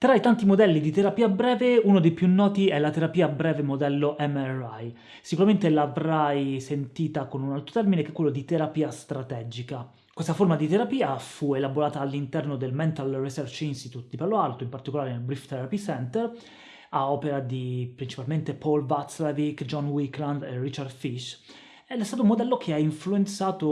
Tra i tanti modelli di terapia breve, uno dei più noti è la terapia breve modello MRI. Sicuramente l'avrai sentita con un altro termine che è quello di terapia strategica. Questa forma di terapia fu elaborata all'interno del Mental Research Institute di Palo Alto, in particolare nel Brief Therapy Center, a opera di principalmente Paul Václavic, John Wickland e Richard Fish, è stato un modello che ha influenzato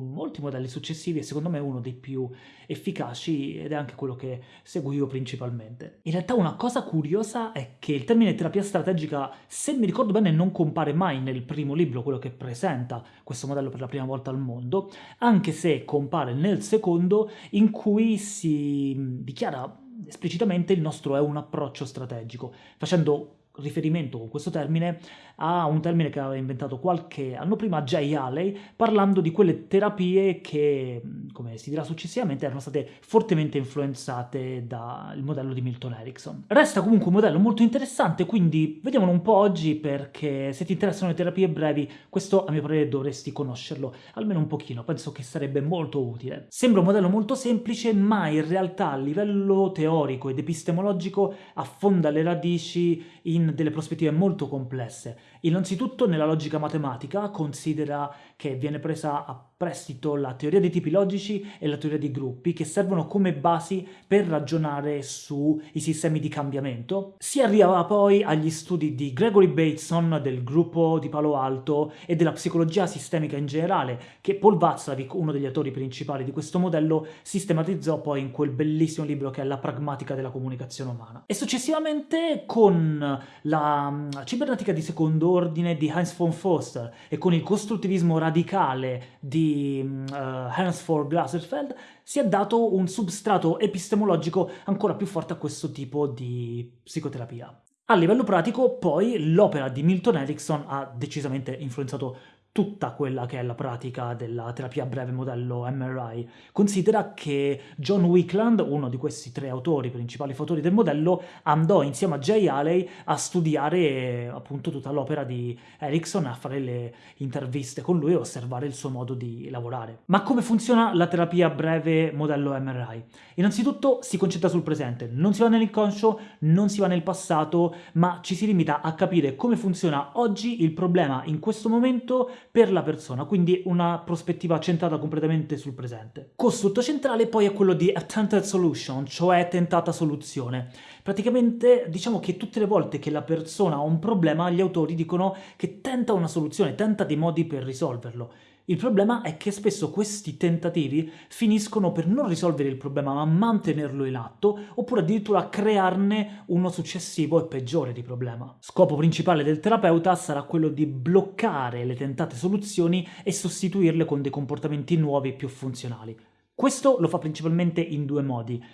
molti modelli successivi e secondo me uno dei più efficaci ed è anche quello che seguo io principalmente. In realtà una cosa curiosa è che il termine terapia strategica, se mi ricordo bene, non compare mai nel primo libro, quello che presenta questo modello per la prima volta al mondo, anche se compare nel secondo in cui si dichiara esplicitamente il nostro è un approccio strategico, facendo riferimento con questo termine a un termine che aveva inventato qualche anno prima Jay Haley, parlando di quelle terapie che, come si dirà successivamente, erano state fortemente influenzate dal modello di Milton Erickson. Resta comunque un modello molto interessante, quindi vediamolo un po' oggi perché se ti interessano le terapie brevi, questo a mio parere dovresti conoscerlo, almeno un pochino, penso che sarebbe molto utile. Sembra un modello molto semplice, ma in realtà a livello teorico ed epistemologico affonda le radici in delle prospettive molto complesse. Innanzitutto nella logica matematica considera che viene presa a prestito la teoria dei tipi logici e la teoria dei gruppi, che servono come basi per ragionare sui sistemi di cambiamento. Si arriva poi agli studi di Gregory Bateson, del gruppo di Palo Alto, e della psicologia sistemica in generale, che Paul Václavic, uno degli autori principali di questo modello, sistematizzò poi in quel bellissimo libro che è La pragmatica della comunicazione umana. E successivamente con la mm, cibernetica di secondo ordine di Heinz von Foster e con il costruttivismo radicale di uh, Hans von Glaserfeld si è dato un substrato epistemologico ancora più forte a questo tipo di psicoterapia. A livello pratico, poi, l'opera di Milton Erickson ha decisamente influenzato tutta quella che è la pratica della terapia breve modello MRI. Considera che John Wickland, uno di questi tre autori, principali fautori del modello, andò insieme a Jay Haley a studiare appunto tutta l'opera di Erickson, a fare le interviste con lui e osservare il suo modo di lavorare. Ma come funziona la terapia breve modello MRI? Innanzitutto si concentra sul presente, non si va nell'inconscio, non si va nel passato, ma ci si limita a capire come funziona oggi il problema in questo momento per la persona, quindi una prospettiva centrata completamente sul presente. Costrutto centrale poi è quello di attempted solution, cioè tentata soluzione. Praticamente diciamo che tutte le volte che la persona ha un problema, gli autori dicono che tenta una soluzione, tenta dei modi per risolverlo. Il problema è che spesso questi tentativi finiscono per non risolvere il problema ma mantenerlo in atto oppure addirittura crearne uno successivo e peggiore di problema. Scopo principale del terapeuta sarà quello di bloccare le tentate soluzioni e sostituirle con dei comportamenti nuovi e più funzionali. Questo lo fa principalmente in due modi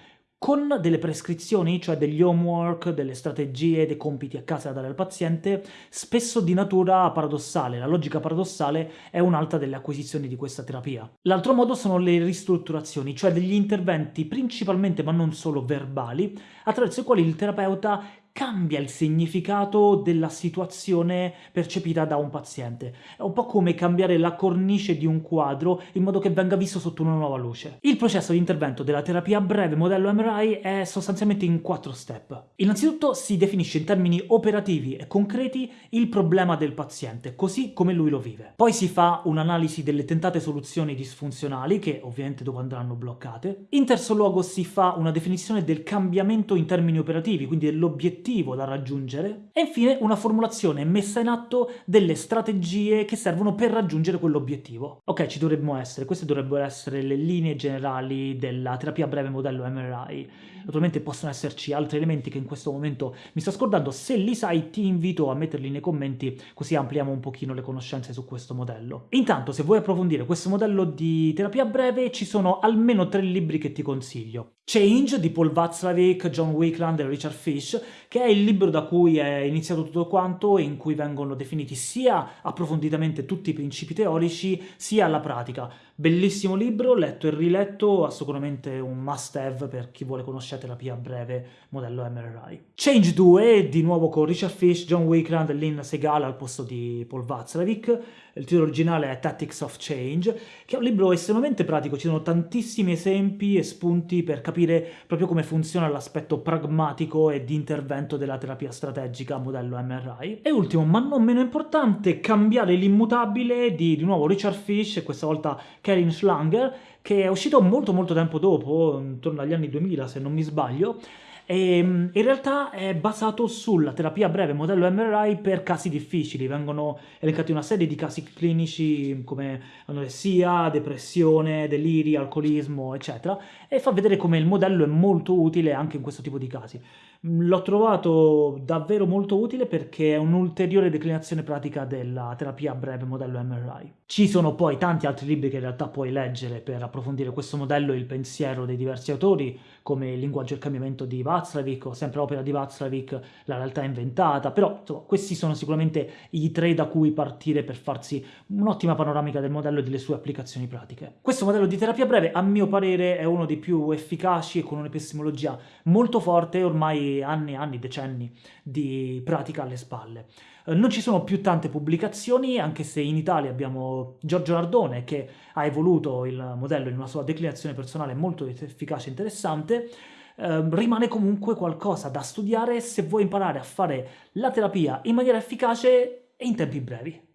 con delle prescrizioni, cioè degli homework, delle strategie, dei compiti a casa da dare al paziente, spesso di natura paradossale. La logica paradossale è un'altra delle acquisizioni di questa terapia. L'altro modo sono le ristrutturazioni, cioè degli interventi principalmente ma non solo verbali, attraverso i quali il terapeuta cambia il significato della situazione percepita da un paziente. È un po' come cambiare la cornice di un quadro in modo che venga visto sotto una nuova luce. Il processo di intervento della terapia breve modello MRI è sostanzialmente in quattro step. Innanzitutto si definisce in termini operativi e concreti il problema del paziente, così come lui lo vive. Poi si fa un'analisi delle tentate soluzioni disfunzionali, che ovviamente dopo andranno bloccate. In terzo luogo si fa una definizione del cambiamento in termini operativi, quindi dell'obiettivo obiettivo da raggiungere e infine una formulazione messa in atto delle strategie che servono per raggiungere quell'obiettivo. Ok, ci dovremmo essere, queste dovrebbero essere le linee generali della terapia breve modello MRI. Naturalmente possono esserci altri elementi che in questo momento mi sto scordando, se li sai ti invito a metterli nei commenti così ampliamo un pochino le conoscenze su questo modello. Intanto se vuoi approfondire questo modello di terapia breve ci sono almeno tre libri che ti consiglio. Change di Paul Václavic, John Wickland e Richard Fish, che è il libro da cui è iniziato tutto quanto e in cui vengono definiti sia approfonditamente tutti i principi teorici, sia la pratica. Bellissimo libro, letto e riletto, sicuramente un must have per chi vuole conoscere terapia breve modello MRI. Change 2, di nuovo con Richard Fish, John Wickland e Lynn Segal al posto di Paul Václavic. Il titolo originale è Tactics of Change, che è un libro estremamente pratico, ci sono tantissimi esempi e spunti per capire proprio come funziona l'aspetto pragmatico e di intervento della terapia strategica modello MRI. E ultimo, ma non meno importante, Cambiare l'immutabile di, di nuovo Richard Fish, questa volta Karin Schlanger, che è uscito molto molto tempo dopo, intorno agli anni 2000 se non mi sbaglio, e in realtà è basato sulla terapia breve modello MRI per casi difficili, vengono elencati una serie di casi clinici come anoressia, depressione, deliri, alcolismo, eccetera, e fa vedere come il modello è molto utile anche in questo tipo di casi. L'ho trovato davvero molto utile perché è un'ulteriore declinazione pratica della terapia breve modello MRI. Ci sono poi tanti altri libri che in realtà puoi leggere per approfondire questo modello e il pensiero dei diversi autori, come Il linguaggio e cambiamento di Václavic o sempre opera di Václavic, La realtà inventata, però insomma, questi sono sicuramente i tre da cui partire per farsi un'ottima panoramica del modello e delle sue applicazioni pratiche. Questo modello di terapia breve, a mio parere, è uno dei più efficaci e con un'epistemologia molto forte ormai anni e anni, decenni di pratica alle spalle. Eh, non ci sono più tante pubblicazioni, anche se in Italia abbiamo Giorgio Ardone che ha evoluto il modello in una sua declinazione personale molto efficace e interessante, eh, rimane comunque qualcosa da studiare se vuoi imparare a fare la terapia in maniera efficace e in tempi brevi.